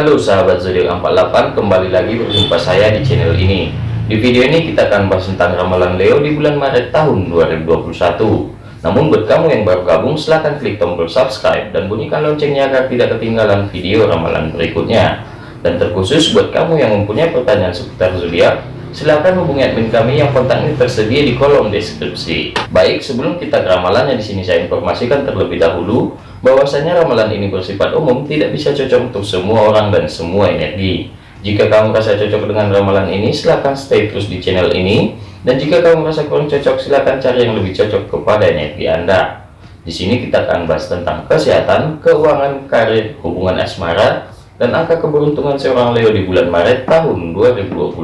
Halo sahabat zodiak 48 kembali lagi berjumpa saya di channel ini. Di video ini kita akan bahas tentang ramalan Leo di bulan Maret tahun 2021 namun buat kamu yang baru gabung silahkan klik tombol subscribe dan bunyikan loncengnya agar tidak ketinggalan video ramalan berikutnya. Dan terkhusus buat kamu yang mempunyai pertanyaan seputar zodiak silahkan hubungi admin kami yang kontaknya tersedia di kolom deskripsi. Baik sebelum kita ke ramalannya di sini saya informasikan terlebih dahulu bahwasanya ramalan ini bersifat umum tidak bisa cocok untuk semua orang dan semua energi. Jika kamu merasa cocok dengan ramalan ini silahkan stay terus di channel ini. Dan jika kamu merasa kurang cocok silahkan cari yang lebih cocok kepada energi anda. Di sini kita akan bahas tentang kesehatan keuangan karir hubungan asmara dan angka keberuntungan seorang Leo di bulan Maret tahun 2021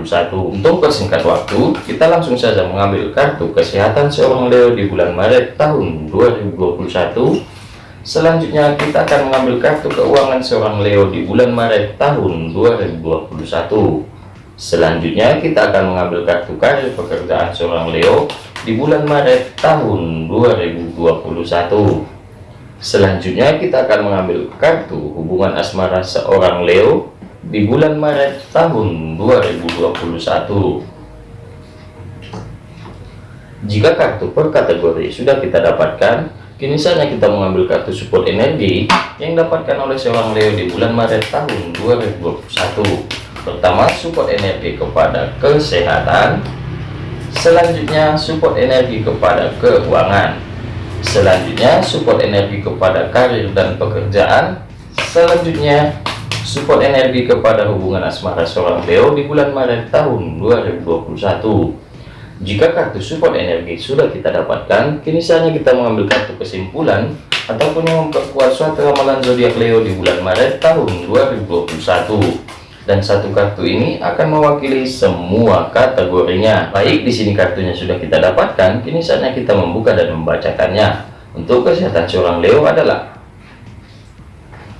untuk persingkat waktu kita langsung saja mengambil kartu kesehatan seorang Leo di bulan Maret tahun 2021 Selanjutnya kita akan mengambil kartu keuangan seorang Leo di bulan Maret tahun 2021. Selanjutnya kita akan mengambil kartu karir pekerjaan seorang Leo di bulan Maret tahun 2021. Selanjutnya kita akan mengambil kartu hubungan asmara seorang Leo di bulan Maret tahun 2021. Jika kartu per kategori sudah kita dapatkan, Kini saatnya kita mengambil kartu support energi yang dapatkan oleh seorang Leo di bulan Maret tahun 2021. Pertama, support energi kepada kesehatan. Selanjutnya, support energi kepada keuangan. Selanjutnya, support energi kepada karir dan pekerjaan. Selanjutnya, support energi kepada hubungan asmara seorang Leo di bulan Maret tahun 2021. Jika kartu support energi sudah kita dapatkan, kini saatnya kita mengambil kartu kesimpulan ataupun yang memperkuat suatu ramalan zodiak Leo di bulan Maret tahun 2021. Dan satu kartu ini akan mewakili semua kategorinya. Baik, di sini kartunya sudah kita dapatkan, kini saatnya kita membuka dan membacakannya. Untuk kesehatan seorang Leo adalah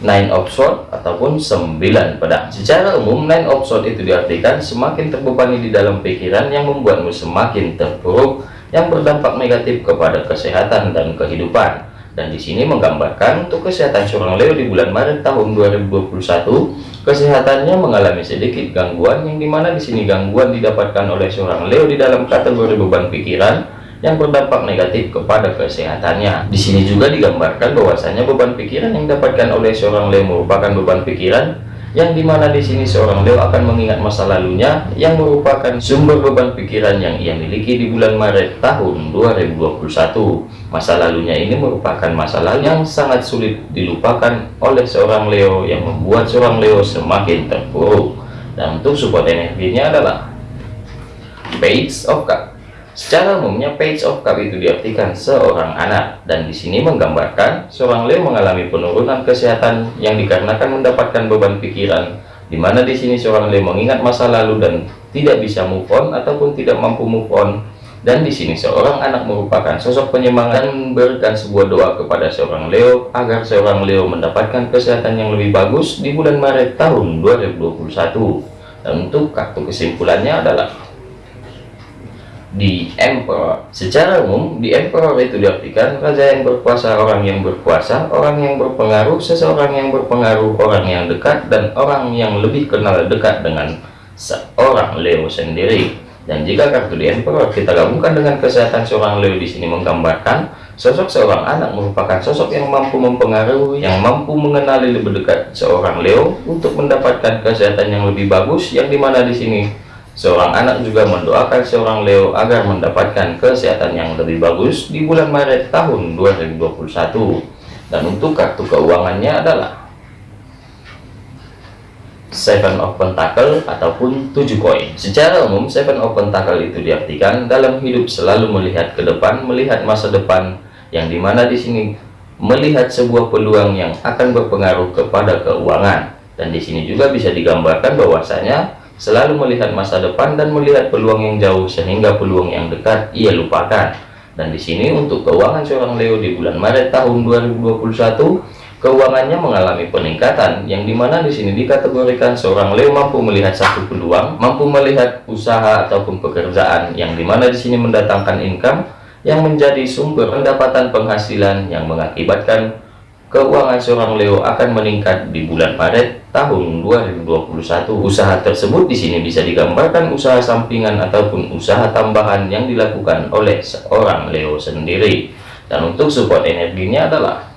nine of sword ataupun sembilan. Pedang secara umum nine of itu diartikan semakin terbebani di dalam pikiran yang membuatmu semakin terpuruk yang berdampak negatif kepada kesehatan dan kehidupan. Dan di sini menggambarkan untuk kesehatan seorang Leo di bulan Maret tahun 2021 kesehatannya mengalami sedikit gangguan yang di mana di sini gangguan didapatkan oleh seorang Leo di dalam kategori beban pikiran yang berdampak negatif kepada kesehatannya. Di sini juga digambarkan bahwasanya beban pikiran yang didapatkan oleh seorang Leo merupakan beban pikiran yang di mana di sini seorang Leo akan mengingat masa lalunya yang merupakan sumber beban pikiran yang ia miliki di bulan Maret tahun 2021 masa lalunya ini merupakan masalah yang sangat sulit dilupakan oleh seorang Leo yang membuat seorang Leo semakin terpuruk. Dan untuk support energinya adalah Page of Cup Secara umumnya page of cup itu diartikan seorang anak dan di sini menggambarkan seorang Leo mengalami penurunan kesehatan yang dikarenakan mendapatkan beban pikiran di mana di sini seorang Leo mengingat masa lalu dan tidak bisa move on ataupun tidak mampu move on. Dan di sini seorang anak merupakan sosok penyemangat dan memberikan sebuah doa kepada seorang Leo agar seorang Leo mendapatkan kesehatan yang lebih bagus di bulan Maret tahun 2021 dan untuk kartu kesimpulannya adalah di emperor. Secara umum di emperor itu diartikan raja yang berkuasa orang yang berkuasa orang yang berpengaruh seseorang yang berpengaruh orang yang dekat dan orang yang lebih kenal dekat dengan seorang Leo sendiri. Dan jika kartu di emperor kita gabungkan dengan kesehatan seorang Leo di sini menggambarkan sosok seorang anak merupakan sosok yang mampu mempengaruhi yang mampu mengenali lebih dekat seorang Leo untuk mendapatkan kesehatan yang lebih bagus yang di mana di sini Seorang anak juga mendoakan seorang Leo agar mendapatkan kesehatan yang lebih bagus di bulan Maret tahun 2021. Dan untuk kartu keuangannya adalah Seven of Pentacle ataupun tujuh koin. Secara umum, Seven of Pentacle itu diartikan dalam hidup selalu melihat ke depan, melihat masa depan, yang di mana di sini melihat sebuah peluang yang akan berpengaruh kepada keuangan. Dan di sini juga bisa digambarkan bahwasanya selalu melihat masa depan dan melihat peluang yang jauh sehingga peluang yang dekat ia lupakan. Dan di sini untuk keuangan seorang Leo di bulan Maret tahun 2021 keuangannya mengalami peningkatan yang di mana di sini dikategorikan seorang Leo mampu melihat satu peluang mampu melihat usaha ataupun pekerjaan yang di mana di sini mendatangkan income yang menjadi sumber pendapatan penghasilan yang mengakibatkan keuangan seorang Leo akan meningkat di bulan Maret tahun 2021. Usaha tersebut di sini bisa digambarkan usaha sampingan ataupun usaha tambahan yang dilakukan oleh seorang Leo sendiri. Dan untuk support energinya adalah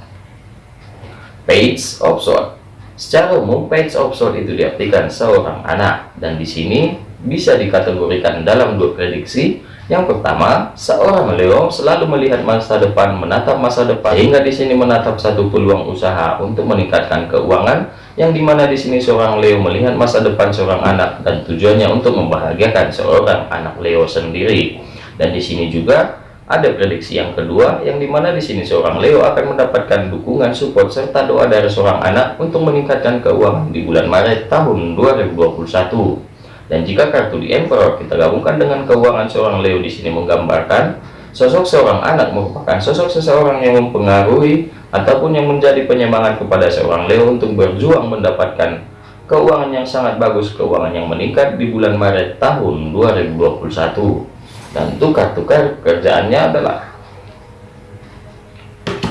Page of Sword. Secara umum, Page of Sword itu diartikan seorang anak dan di sini bisa dikategorikan dalam dua prediksi yang pertama, seorang Leo selalu melihat masa depan, menatap masa depan, hingga di sini menatap satu peluang usaha untuk meningkatkan keuangan, yang di mana di sini seorang Leo melihat masa depan seorang anak dan tujuannya untuk membahagiakan seorang anak Leo sendiri. Dan di sini juga ada prediksi yang kedua, yang di mana di sini seorang Leo akan mendapatkan dukungan, support, serta doa dari seorang anak untuk meningkatkan keuangan di bulan Maret tahun 2021. Dan jika kartu di Emperor kita gabungkan dengan keuangan seorang Leo di sini menggambarkan sosok seorang anak merupakan sosok seseorang yang mempengaruhi ataupun yang menjadi penyemangat kepada seorang Leo untuk berjuang mendapatkan keuangan yang sangat bagus, keuangan yang meningkat di bulan Maret tahun 2021. Dan kartu kerjaannya adalah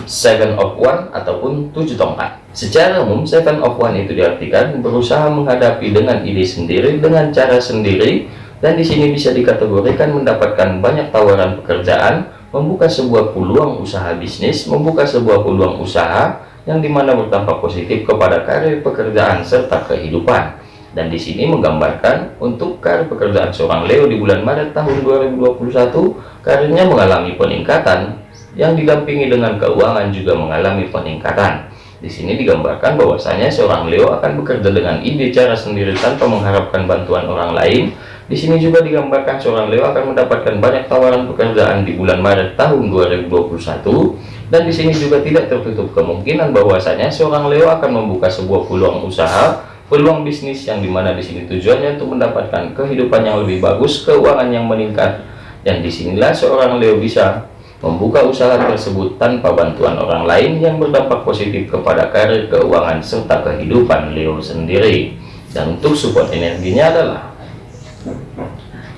Seven of One ataupun tujuh tongkat. Secara umum, Seven of One itu diartikan berusaha menghadapi dengan ide sendiri, dengan cara sendiri, dan di sini bisa dikategorikan mendapatkan banyak tawaran pekerjaan, membuka sebuah peluang usaha bisnis, membuka sebuah peluang usaha yang di mana berdampak positif kepada karir pekerjaan serta kehidupan. Dan di sini menggambarkan untuk karir pekerjaan seorang Leo di bulan Maret tahun 2021, karirnya mengalami peningkatan yang didampingi dengan keuangan juga mengalami peningkatan. Di sini digambarkan bahwasanya seorang Leo akan bekerja dengan ide cara sendiri tanpa mengharapkan bantuan orang lain. Di sini juga digambarkan seorang Leo akan mendapatkan banyak tawaran pekerjaan di bulan Maret tahun 2021 dan di sini juga tidak tertutup kemungkinan bahwasanya seorang Leo akan membuka sebuah peluang usaha, peluang bisnis yang di mana di sini tujuannya untuk mendapatkan kehidupan yang lebih bagus, keuangan yang meningkat dan di sinilah seorang Leo bisa membuka usaha tersebut tanpa bantuan orang lain yang berdampak positif kepada karir keuangan serta kehidupan Leo sendiri. Dan untuk support energinya adalah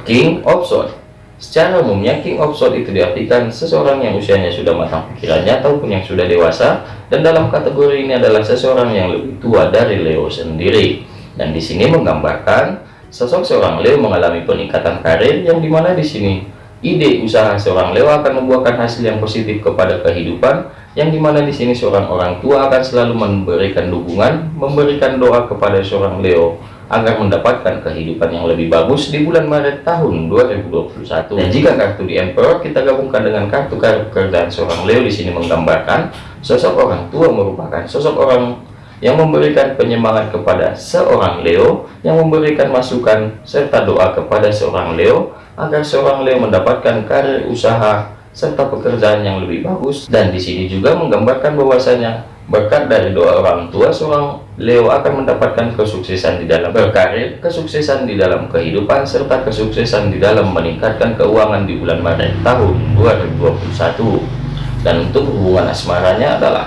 King of Swords. Secara umumnya King of Swords itu diartikan seseorang yang usianya sudah matang pikirannya ataupun yang sudah dewasa dan dalam kategori ini adalah seseorang yang lebih tua dari Leo sendiri. Dan di sini menggambarkan sosok seorang Leo mengalami peningkatan karir yang di mana di sini Ide usaha seorang Leo akan membuahkan hasil yang positif kepada kehidupan, yang di mana di sini seorang orang tua akan selalu memberikan dukungan, memberikan doa kepada seorang Leo agar mendapatkan kehidupan yang lebih bagus di bulan Maret tahun 2021. Dan jika kartu di Emperor kita gabungkan dengan kartu pekerjaan seorang Leo di sini menggambarkan sosok orang tua merupakan sosok orang yang memberikan penyemangat kepada seorang Leo, yang memberikan masukan serta doa kepada seorang Leo agar seorang Leo mendapatkan karir usaha serta pekerjaan yang lebih bagus. Dan di sini juga menggambarkan bahwasanya berkat dari doa orang tua seorang Leo akan mendapatkan kesuksesan di dalam berkarir, kesuksesan di dalam kehidupan serta kesuksesan di dalam meningkatkan keuangan di bulan Maret tahun 2021 dan untuk hubungan asmaranya adalah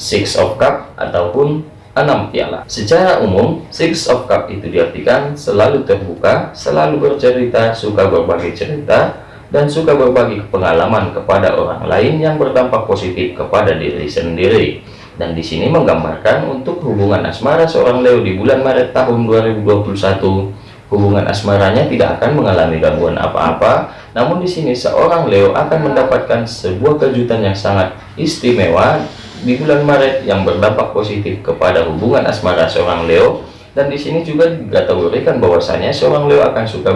Six of Cup ataupun 6 piala. Secara umum, Six of Cup itu diartikan selalu terbuka, selalu bercerita, suka berbagi cerita, dan suka berbagi pengalaman kepada orang lain yang berdampak positif kepada diri sendiri. Dan di sini menggambarkan untuk hubungan asmara seorang Leo di bulan Maret tahun 2021, hubungan asmaranya tidak akan mengalami gangguan apa-apa, namun di sini seorang Leo akan mendapatkan sebuah kejutan yang sangat istimewa di bulan Maret yang berdampak positif kepada hubungan asmara seorang Leo. Dan di sini juga dikategorikan bahwasanya seorang Leo akan suka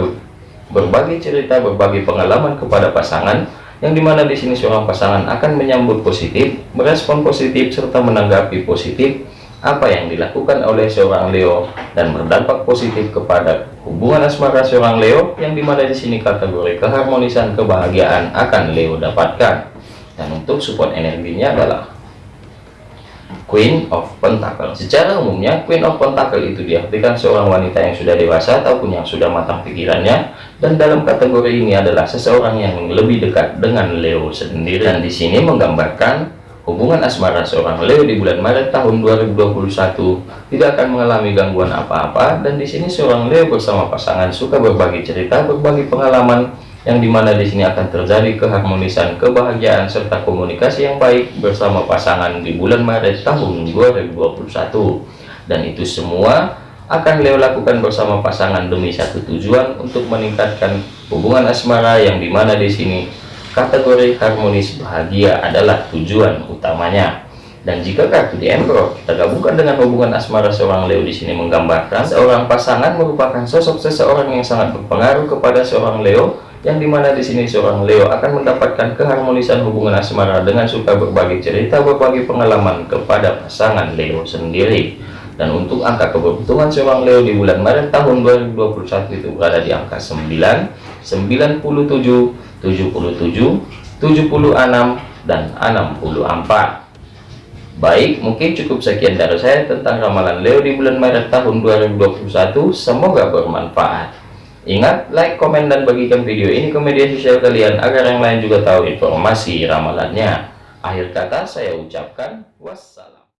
berbagi cerita berbagi pengalaman kepada pasangan yang di mana di sini seorang pasangan akan menyambut positif merespon positif serta menanggapi positif apa yang dilakukan oleh seorang Leo dan berdampak positif kepada hubungan asmara seorang Leo yang di mana di sini kategori keharmonisan kebahagiaan akan Leo dapatkan. Dan untuk support energinya adalah Queen of Pentacle. Secara umumnya, Queen of Pentacle itu diartikan seorang wanita yang sudah dewasa ataupun yang sudah matang pikirannya, dan dalam kategori ini adalah seseorang yang lebih dekat dengan Leo sendiri. Dan di sini menggambarkan hubungan asmara seorang Leo di bulan Maret tahun 2021 tidak akan mengalami gangguan apa-apa, dan di sini seorang Leo bersama pasangan suka berbagi cerita, berbagi pengalaman, yang di mana di sini akan terjadi keharmonisan kebahagiaan serta komunikasi yang baik bersama pasangan di bulan Maret tahun 2021 dan itu semua akan Leo lakukan bersama pasangan demi satu tujuan untuk meningkatkan hubungan asmara yang di mana di sini kategori harmonis bahagia adalah tujuan utamanya. Dan jika kartu di Emperor kita gabungkan dengan hubungan asmara seorang Leo di sini menggambarkan seorang pasangan merupakan sosok seseorang yang sangat berpengaruh kepada seorang Leo yang di mana di sini seorang Leo akan mendapatkan keharmonisan hubungan asmara dengan suka berbagi cerita berbagi pengalaman kepada pasangan Leo sendiri dan untuk angka keberuntungan seorang Leo di bulan Maret tahun 2021 itu berada di angka 9 97 77 76 dan 64 Baik, mungkin cukup sekian dari saya tentang ramalan Leo di bulan Maret tahun 2021. Semoga bermanfaat. Ingat, like, komen, dan bagikan video ini ke media sosial kalian agar yang lain juga tahu informasi ramalannya. Akhir kata saya ucapkan wassalam.